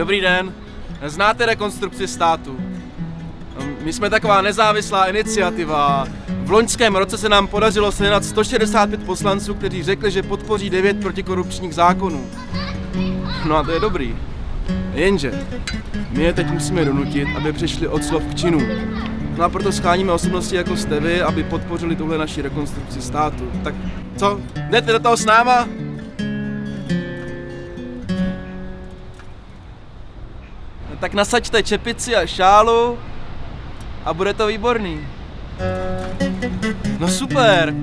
Dobrý den. Znáte rekonstrukci státu? My jsme taková nezávislá iniciativa. V loňském roce se nám podařilo sehnat 165 poslanců, kteří řekli, že podpoří 9 protikorupčních zákonů. No a to je dobrý. Jenže my je teď musíme donutit, aby přišli od slov k činům. No a proto scháníme osobnosti jako jste vy, aby podpořili tuhle naši rekonstrukci státu. Tak co, jdete do toho s náma? No tak nasaďte čepici a šálu a bude to výborný. No super,